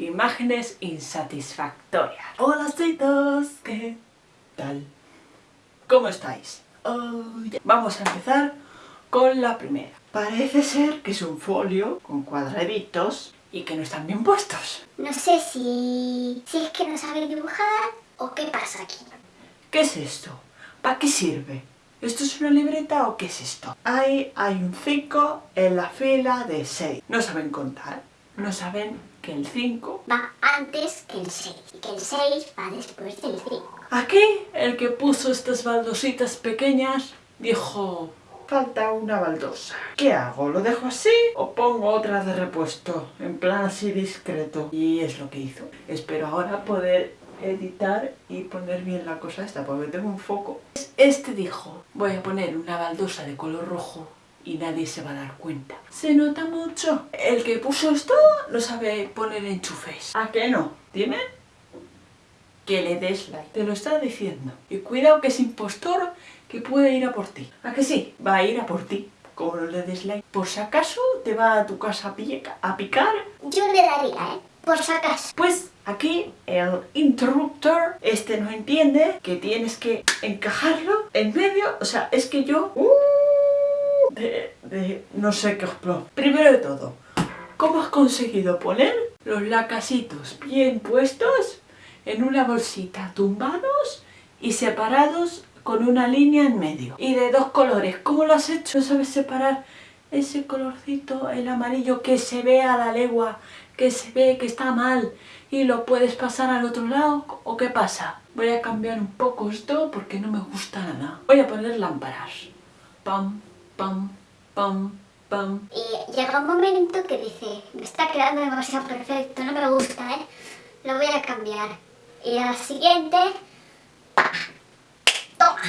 Imágenes insatisfactorias. Hola citos, ¿qué tal? ¿Cómo estáis? Oh, Vamos a empezar con la primera. Parece ser que es un folio con cuadraditos y que no están bien puestos. No sé si, si es que no sabe dibujar o qué pasa aquí. ¿Qué es esto? ¿Para qué sirve? ¿Esto es una libreta o qué es esto? Ahí hay un 5 en la fila de 6. No saben contar. No saben que el 5... Va antes que el 6 y que el 6 va después del 5. Aquí, el que puso estas baldositas pequeñas, dijo... Falta una baldosa. ¿Qué hago? ¿Lo dejo así o pongo otra de repuesto? En plan así discreto. Y es lo que hizo. Espero ahora poder editar y poner bien la cosa esta, porque tengo un foco. Este dijo, voy a poner una baldosa de color rojo y nadie se va a dar cuenta. Se nota mucho. El que puso esto no sabe poner enchufes. ¿A qué no? Dime que le des like. Te lo está diciendo. Y cuidado que es impostor que puede ir a por ti. ¿A que sí? Va a ir a por ti. Como no le des like. Por si acaso te va a tu casa a, pica- a picar. Yo le daría, ¿eh? Por si acaso. Pues aquí el interruptor, este no entiende que tienes que encajarlo en medio. O sea, es que yo... uh, de, no sé qué explot. Primero de todo, ¿cómo has conseguido poner los lacasitos bien puestos en una bolsita, tumbados y separados con una línea en medio? Y de dos colores, ¿cómo lo has hecho? ¿No sabes separar ese colorcito, el amarillo que se ve a la legua, que se ve que está mal y lo puedes pasar al otro lado? ¿O qué pasa? Voy a cambiar un poco esto porque no me gusta nada. Voy a poner lámparas. Pam, pam, pam, pam. Y llega un momento que dice, me está quedando demasiado perfecto, no me gusta, ¿eh? Lo voy a cambiar. Y al siguiente... ¡pa! ¡Toma!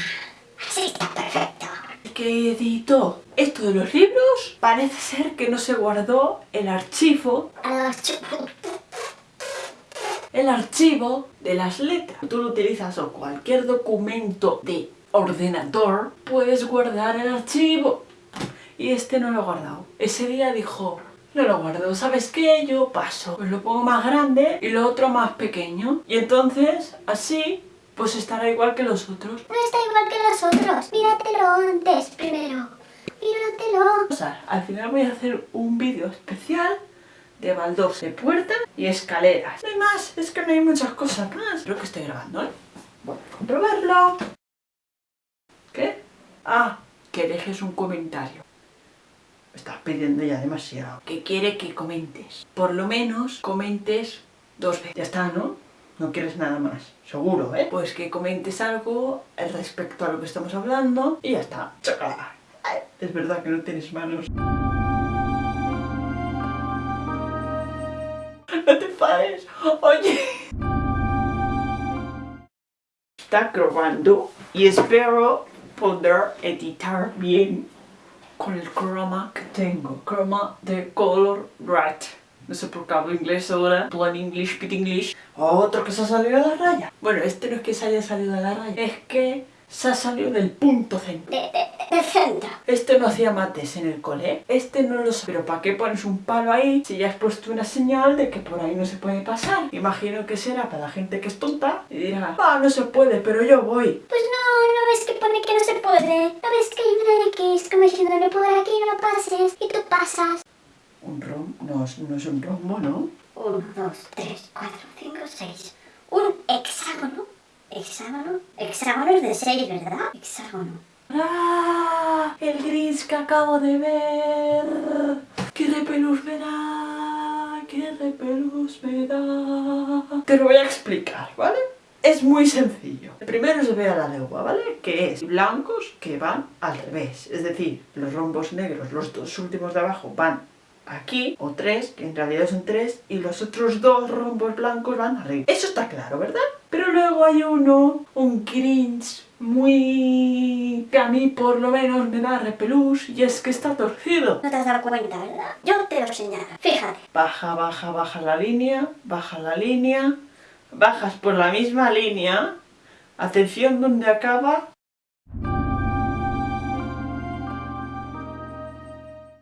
Así está perfecto. El que editó esto de los libros parece ser que no se guardó el archivo A los chu- el archivo de las letras. Tú lo utilizas o cualquier documento de ordenador, puedes guardar el archivo. Y este no lo ha guardado. Ese día dijo, no lo guardo, ¿sabes qué? Yo paso. Pues lo pongo más grande y lo otro más pequeño. Y entonces, así, pues estará igual que los otros. No está igual que los otros. Míratelo antes, primero. Míratelo. O sea, al final voy a hacer un vídeo especial de baldos de puerta y escaleras. No hay más, es que no hay muchas cosas más. Creo que estoy grabando, ¿eh? Voy a comprobarlo. Ah, que dejes un comentario. Me estás pidiendo ya demasiado. Que quiere que comentes. Por lo menos comentes dos veces. Ya está, ¿no? No quieres nada más. Seguro, ¿eh? Pues que comentes algo respecto a lo que estamos hablando y ya está. ¡Chocala! Ay, Es verdad que no tienes manos. No te pares. Oye. Está grabando y espero poder editar bien con el croma que tengo. Croma de color red. No sé por qué hablo inglés ahora. Plan English, pit English. Otro que se ha salido de la raya. Bueno, este no es que se haya salido de la raya. Es que se ha salido del punto centro. De, de, de centro. Este no hacía mates en el cole, este no lo sé. Pero ¿para qué pones un palo ahí si ya has puesto una señal de que por ahí no se puede pasar? Imagino que será para la gente que es tonta y dirá, ah, no se puede, pero yo voy. Pues no, no ves que pone que no se puede. No ves que hay una X como diciéndole por aquí no pases. Y tú pasas. Un rom... No, es- no es un rombo, ¿no? 1, 2, 3, 4, 5, 6. Hexágono. Hexágono. Es de 6, ¿verdad? Hexágono. ¡Ah! El gris que acabo de ver. ¡Qué repelús me da! ¡Qué repelús me da! Te lo voy a explicar, ¿vale? Es muy sencillo. Primero se ve a la legua, ¿vale? Que es blancos que van al revés. Es decir, los rombos negros, los dos últimos de abajo, van aquí, o tres, que en realidad son tres, y los otros dos rombos blancos van arriba. Eso está claro, ¿verdad? Pero luego hay uno, un grinch muy... que a mí por lo menos me da repelús, y es que está torcido. No te has dado cuenta, ¿verdad? Yo te lo señalo. Fíjate. Baja, baja, baja la línea, baja la línea, bajas por la misma línea, atención donde acaba.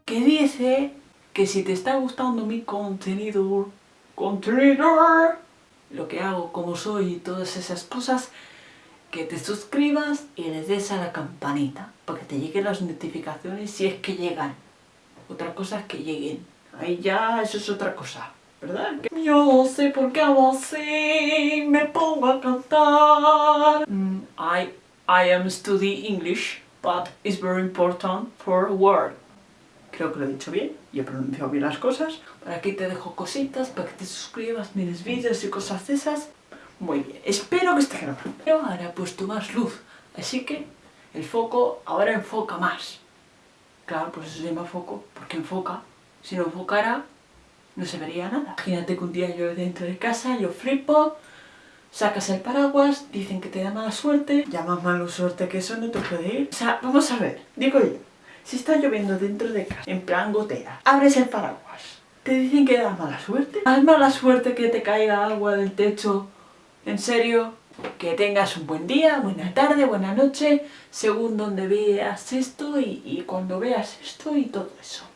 Que dice que si te está gustando mi contenido. Lo que hago, como soy y todas esas cosas, que te suscribas y le des a la campanita para te lleguen las notificaciones si es que llegan. Otra cosa es que lleguen. Ahí ya, eso es otra cosa. ¿Verdad? Yo sé por qué hago así, me pongo a cantar. Mm, I, I am studying English, but it's very important for word. Creo que lo he dicho bien y he pronunciado bien las cosas. Por aquí te dejo cositas para que te suscribas, mires vídeos y cosas de esas. Muy bien, espero que esté grabando. Pero ahora he puesto más luz, así que el foco ahora enfoca más. Claro, pues eso se llama foco, porque enfoca. Si no enfocara, no se vería nada. Imagínate que un día yo dentro de casa, yo flipo, sacas el paraguas, dicen que te da mala suerte, ya más mala suerte que eso no te puede ir. O sea, vamos a ver, digo yo, si está lloviendo dentro de casa, en plan gotera, abres el paraguas, te dicen que da mala suerte. ¿Más mala suerte que te caiga agua del techo? ¿En serio? Que tengas un buen día, buena tarde, buena noche, según donde veas esto y, y cuando veas esto y todo eso.